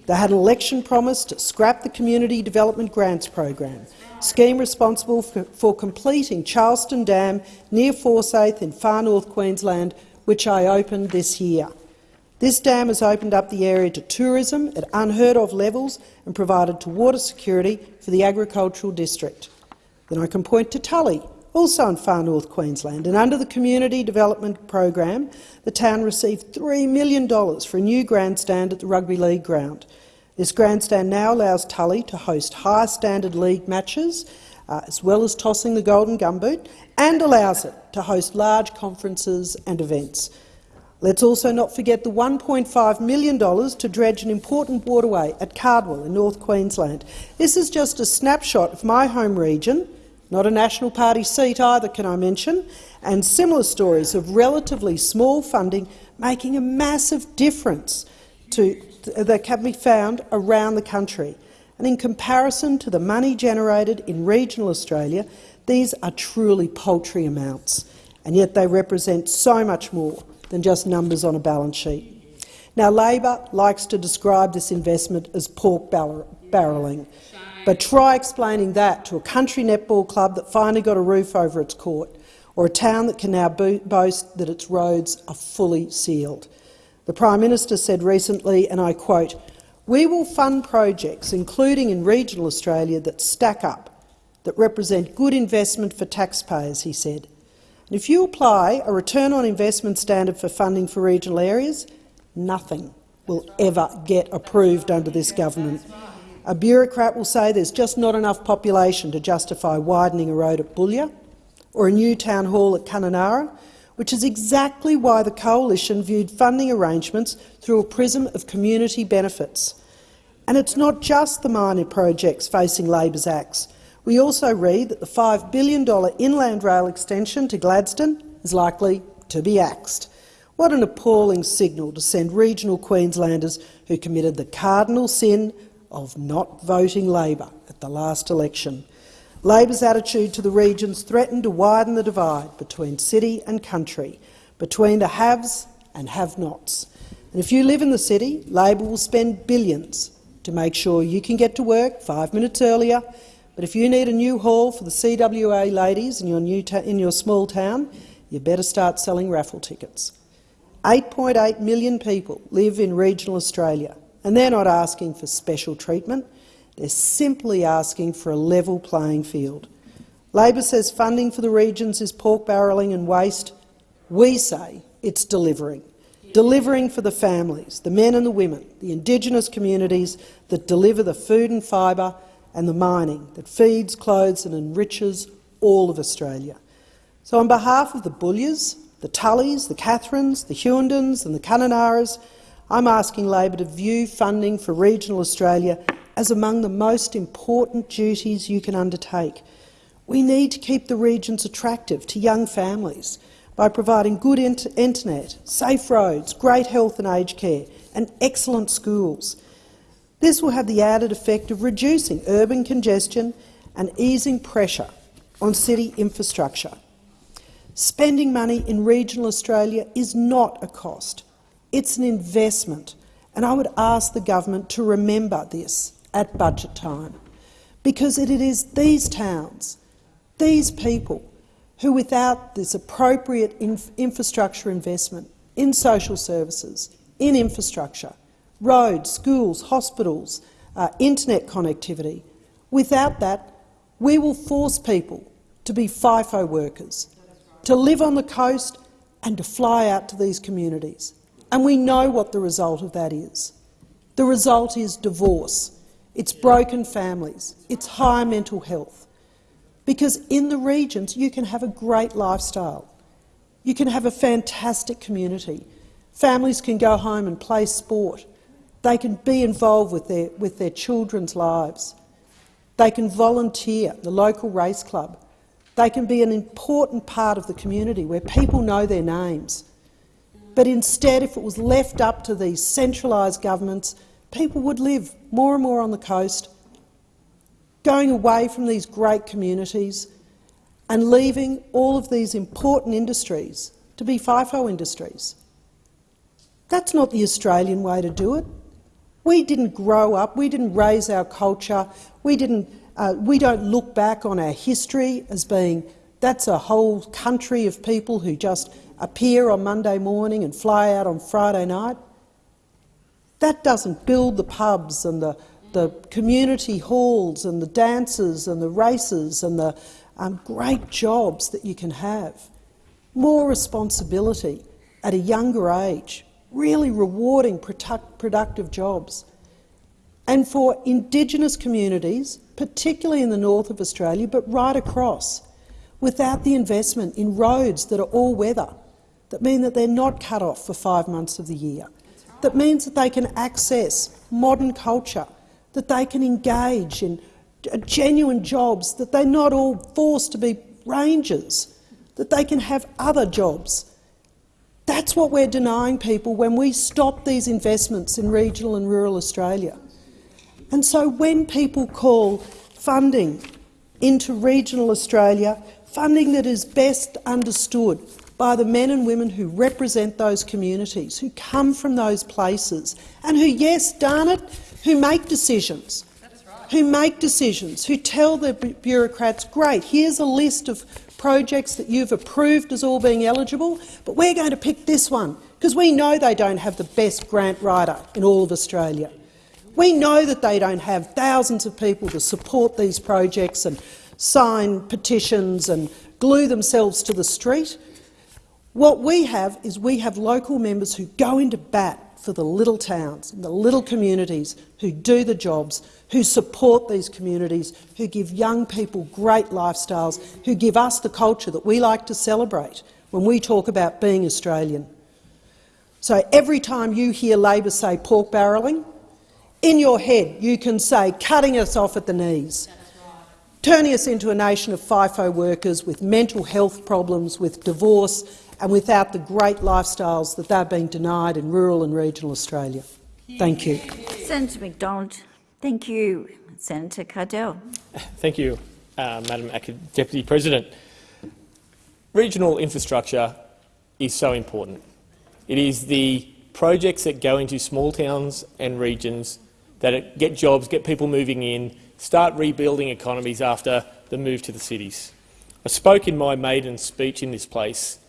They had an election promise to scrap the Community Development Grants program, scheme responsible for, for completing Charleston Dam near Forsayth in far north Queensland, which I opened this year. This dam has opened up the area to tourism at unheard-of levels and provided to water security for the agricultural district. Then I can point to Tully, also in far north Queensland, and under the Community Development Program, the town received $3 million for a new grandstand at the Rugby League ground. This grandstand now allows Tully to host high-standard league matches, uh, as well as tossing the golden gumboot, and allows it to host large conferences and events. Let's also not forget the $1.5 million to dredge an important waterway at Cardwell in North Queensland. This is just a snapshot of my home region, not a National Party seat either, can I mention, and similar stories of relatively small funding making a massive difference to, that can be found around the country. And in comparison to the money generated in regional Australia, these are truly paltry amounts, and yet they represent so much more than just numbers on a balance sheet. Now, Labor likes to describe this investment as pork barrelling, but try explaining that to a country netball club that finally got a roof over its court, or a town that can now bo boast that its roads are fully sealed. The Prime Minister said recently, and I quote, we will fund projects, including in regional Australia, that stack up, that represent good investment for taxpayers, he said. And if you apply a return on investment standard for funding for regional areas, nothing will ever get approved under this government. A bureaucrat will say there's just not enough population to justify widening a road at Boulia or a new town hall at Kununurra, which is exactly why the Coalition viewed funding arrangements through a prism of community benefits. And it's not just the minor projects facing Labor's axe. We also read that the $5 billion inland rail extension to Gladstone is likely to be axed. What an appalling signal to send regional Queenslanders who committed the cardinal sin of not voting Labor at the last election. Labor's attitude to the regions threatened to widen the divide between city and country, between the haves and have-nots. And if you live in the city, Labor will spend billions to make sure you can get to work five minutes earlier. But if you need a new hall for the CWA ladies in your, new in your small town, you better start selling raffle tickets. 8.8 million people live in regional Australia, and they're not asking for special treatment. They're simply asking for a level playing field. Labor says funding for the regions is pork barrelling and waste. We say it's delivering. Delivering for the families, the men and the women, the Indigenous communities that deliver the food and fibre and the mining that feeds, clothes and enriches all of Australia. So on behalf of the Boulias, the Tullys, the Katherines, the Hughendens and the Kununurras, I'm asking Labor to view funding for regional Australia as among the most important duties you can undertake. We need to keep the regions attractive to young families by providing good internet, safe roads, great health and aged care and excellent schools. This will have the added effect of reducing urban congestion and easing pressure on city infrastructure. Spending money in regional Australia is not a cost. It's an investment, and I would ask the government to remember this at budget time, because it is these towns, these people, who without this appropriate inf infrastructure investment in social services, in infrastructure, roads, schools, hospitals, uh, internet connectivity, without that, we will force people to be FIFO workers, to live on the coast and to fly out to these communities. And we know what the result of that is. The result is divorce, it's broken families, it's high mental health. Because in the regions you can have a great lifestyle. You can have a fantastic community. Families can go home and play sport. They can be involved with their, with their children's lives. They can volunteer the local race club. They can be an important part of the community where people know their names. But instead, if it was left up to these centralised governments, people would live more and more on the coast, going away from these great communities and leaving all of these important industries to be FIFO industries. That's not the Australian way to do it. We didn't grow up, we didn't raise our culture, we, didn't, uh, we don't look back on our history as being that's a whole country of people who just appear on Monday morning and fly out on Friday night. That doesn't build the pubs and the, the community halls and the dances and the races and the um, great jobs that you can have. More responsibility at a younger age, really rewarding product, productive jobs. And for Indigenous communities, particularly in the north of Australia, but right across, without the investment in roads that are all weather, that mean that they're not cut off for five months of the year, that means that they can access modern culture, that they can engage in uh, genuine jobs, that they're not all forced to be rangers, that they can have other jobs. That's what we're denying people when we stop these investments in regional and rural Australia. And so when people call funding into regional Australia, funding that is best understood by the men and women who represent those communities, who come from those places, and who, yes, darn it, who make decisions, who make decisions, who tell the bureaucrats, great, here's a list of projects that you've approved as all being eligible, but we're going to pick this one because we know they don't have the best grant writer in all of Australia. We know that they don't have thousands of people to support these projects and sign petitions and glue themselves to the street. What we have is we have local members who go into bat for the little towns and the little communities, who do the jobs, who support these communities, who give young people great lifestyles, who give us the culture that we like to celebrate when we talk about being Australian. So every time you hear Labor say pork barrelling, in your head you can say cutting us off at the knees, turning us into a nation of FIFO workers with mental health problems, with divorce and without the great lifestyles that they're being denied in rural and regional Australia. Thank you.
Senator McDonald. Thank you. Senator Cadell.
Thank you, uh, Madam Deputy President. Regional infrastructure is so important. It is the projects that go into small towns and regions that get jobs, get people moving in, start rebuilding economies after the move to the cities. I spoke in my maiden speech in this place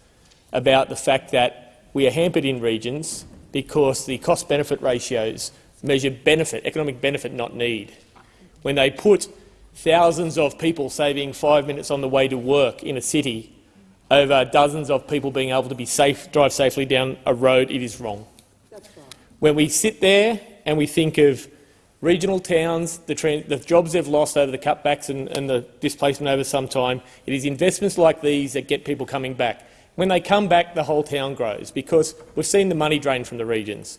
about the fact that we are hampered in regions because the cost-benefit ratios measure benefit, economic benefit, not need. When they put thousands of people saving five minutes on the way to work in a city over dozens of people being able to be safe, drive safely down a road, it is wrong. When we sit there and we think of regional towns, the, the jobs they've lost over the cutbacks and, and the displacement over some time, it is investments like these that get people coming back. When they come back, the whole town grows because we've seen the money drain from the regions.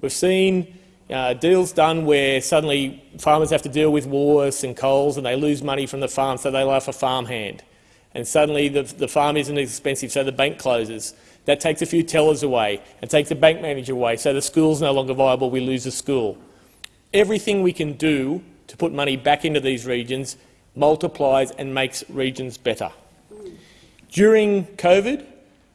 We've seen uh, deals done where suddenly farmers have to deal with Woolworths and Coles and they lose money from the farm, so they laugh a farmhand. And suddenly the, the farm isn't expensive, so the bank closes. That takes a few tellers away and takes the bank manager away, so the school's no longer viable, we lose the school. Everything we can do to put money back into these regions multiplies and makes regions better. During COVID,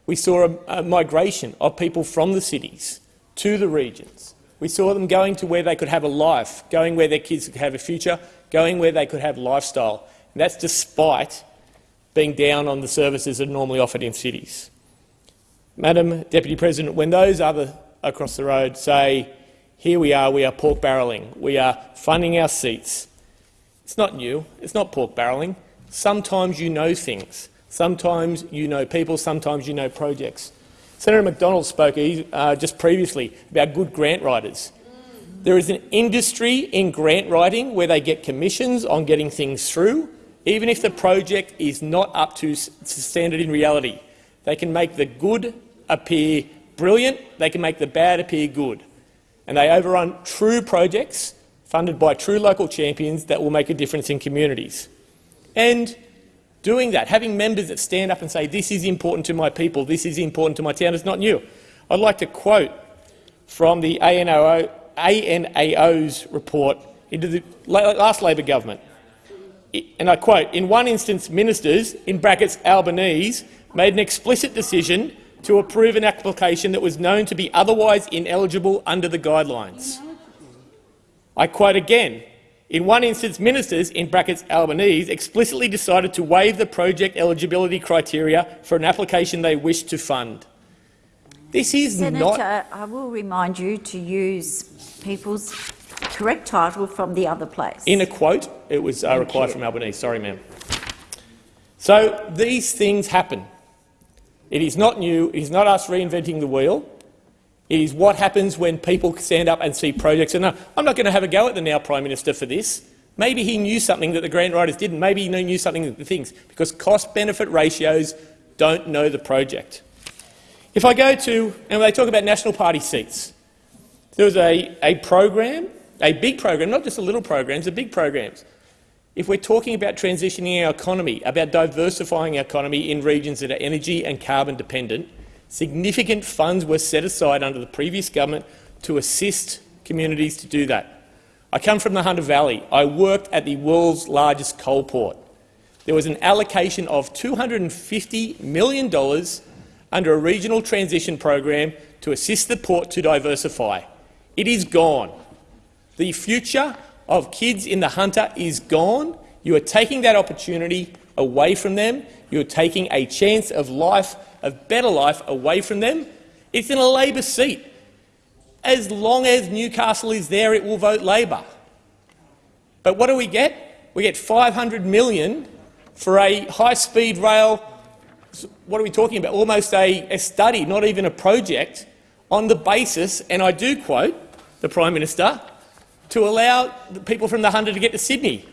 we saw a, a migration of people from the cities to the regions. We saw them going to where they could have a life, going where their kids could have a future, going where they could have lifestyle. And that's despite being down on the services that are normally offered in cities. Madam Deputy President, when those other across the road say, here we are, we are pork barrelling, we are funding our seats, it's not new, it's not pork barrelling. Sometimes you know things. Sometimes you know people, sometimes you know projects. Senator McDonald spoke uh, just previously about good grant writers. There is an industry in grant writing where they get commissions on getting things through, even if the project is not up to standard in reality. They can make the good appear brilliant, they can make the bad appear good. And they overrun true projects funded by true local champions that will make a difference in communities. And doing that, having members that stand up and say, this is important to my people, this is important to my town, is not new. I'd like to quote from the ANAO, ANAO's report into the last Labor government. And I quote, in one instance, ministers, in brackets Albanese, made an explicit decision to approve an application that was known to be otherwise ineligible under the guidelines. I quote again, in one instance, ministers, in brackets Albanese, explicitly decided to waive the project eligibility criteria for an application they wished to fund. This is
Senator,
not—
I will remind you to use people's correct title from the other place.
In a quote, it was uh, required from Albanese. Sorry, ma'am. So these things happen. It is not new. It is not us reinventing the wheel. Is what happens when people stand up and see projects. And uh, I'm not going to have a go at the now Prime Minister for this. Maybe he knew something that the grant writers didn't. Maybe he knew something that the things, because cost-benefit ratios don't know the project. If I go to, and they talk about National Party seats, there was a, a program, a big program, not just a little program. programs, the big programs. If we're talking about transitioning our economy, about diversifying our economy in regions that are energy and carbon dependent, significant funds were set aside under the previous government to assist communities to do that. I come from the Hunter Valley. I worked at the world's largest coal port. There was an allocation of $250 million under a regional transition program to assist the port to diversify. It is gone. The future of kids in the Hunter is gone. You are taking that opportunity away from them. You are taking a chance of life, of better life, away from them. It's in a Labor seat. As long as Newcastle is there, it will vote Labor. But what do we get? We get 500 million for a high-speed rail. What are we talking about? Almost a, a study, not even a project, on the basis, and I do quote the Prime Minister, to allow the people from the Hunter to get to Sydney.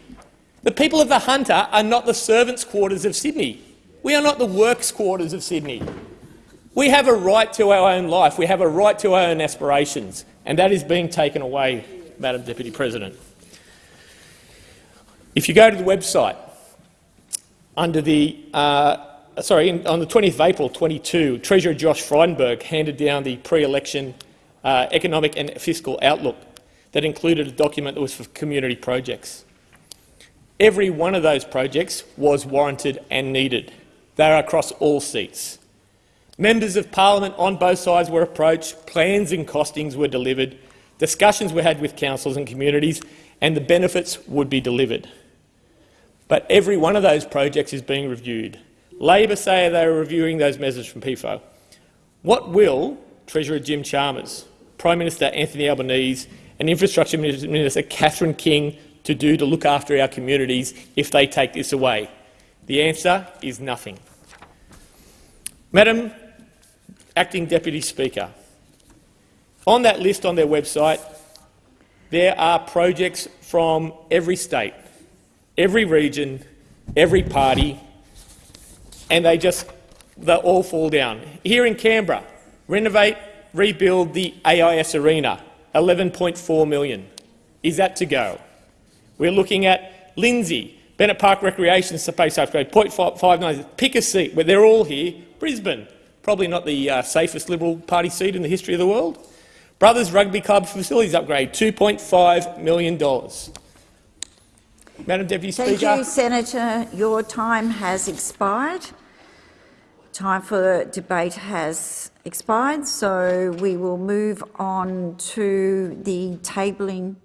The people of the Hunter are not the servants' quarters of Sydney. We are not the works quarters of Sydney. We have a right to our own life. We have a right to our own aspirations, and that is being taken away, Madam Deputy President. If you go to the website, under the uh, sorry, on the 20th of April 22, Treasurer Josh Frydenberg handed down the pre-election uh, economic and fiscal outlook that included a document that was for community projects. Every one of those projects was warranted and needed. They are across all seats. Members of parliament on both sides were approached, plans and costings were delivered, discussions were had with councils and communities, and the benefits would be delivered. But every one of those projects is being reviewed. Labor say they are reviewing those measures from PEFO. What will Treasurer Jim Chalmers, Prime Minister Anthony Albanese and Infrastructure Minister Catherine King to do to look after our communities if they take this away? The answer is nothing. Madam Acting Deputy Speaker, on that list on their website, there are projects from every state, every region, every party, and they just they all fall down. Here in Canberra, renovate, rebuild the AIS Arena, 11.4 million. Is that to go? We're looking at Lindsay, Bennett Park Recreation Space Upgrade, 0.59. Pick a seat, but they're all here. Brisbane, probably not the uh, safest Liberal Party seat in the history of the world. Brothers Rugby Club Facilities Upgrade, $2.5 million. Madam Deputy
Thank
Speaker.
you, Senator. Your time has expired. Time for debate has expired, so we will move on to the tabling